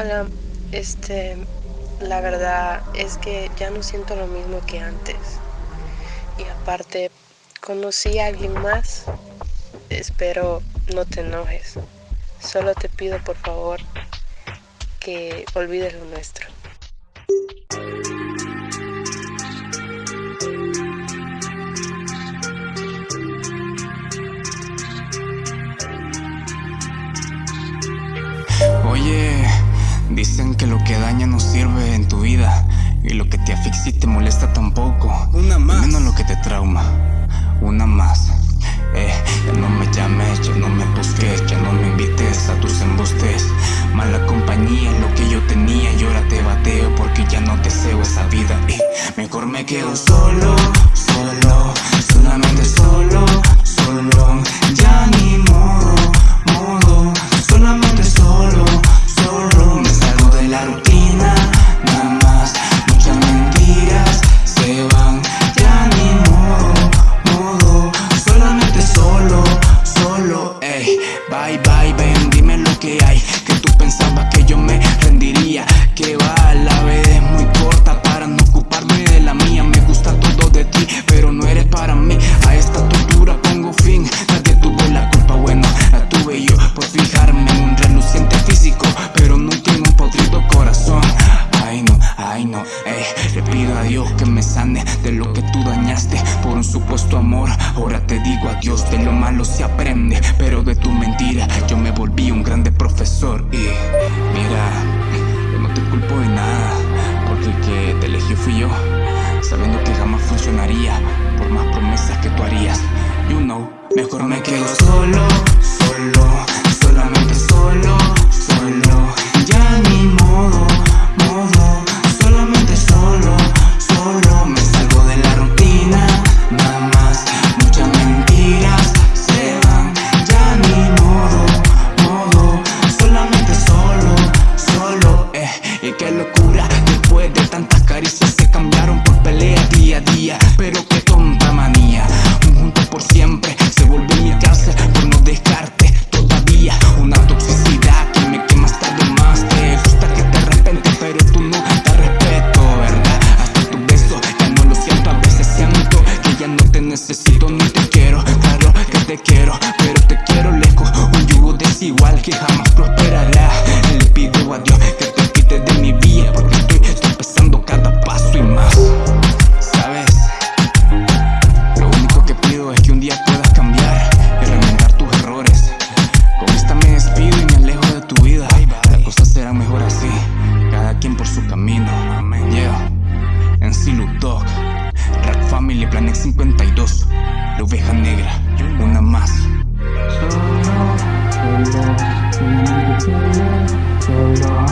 Hola, este, la verdad es que ya no siento lo mismo que antes. Y aparte, conocí a alguien más. Espero no te enojes. Solo te pido por favor que olvides lo nuestro. Dicen que lo que daña no sirve en tu vida y lo que te asfixia y te molesta tampoco. Una más. Menos lo que te trauma. Una más. Eh, ya no me llames, ya no me busques, ya no me invites a tus embustes. Mala compañía es lo que yo tenía y ahora te bateo porque ya no deseo esa vida. Y mejor me quedo solo, dime lo que hay. Que tú pensabas que yo me rendiría. Que va, la vida es muy corta que me sane de lo que tú dañaste por un supuesto amor. Ahora te digo adiós, de lo malo se aprende, pero de tu mentira yo me volví un grande profesor. Y mira, yo no te culpo de nada, porque el que te eligió fui yo, sabiendo que jamás funcionaría por más promesas que tú harías. You know, mejor me quedo solo, ni te quiero. Claro que te quiero, pero te quiero lejos. Un yugo desigual que jamás prosperará. Le pido a Dios que te quite de mi vida porque estoy tropezando cada paso y más. ¿Sabes? Lo único que pido es que un día puedas cambiar y remendar tus errores. Con esta me despido y me alejo de tu vida. Las cosas serán mejor así, cada quien por su camino. Yeah. En Silu Dog, Rack Family Planet 52, Oveja negra, una más. Solo, solo, solo,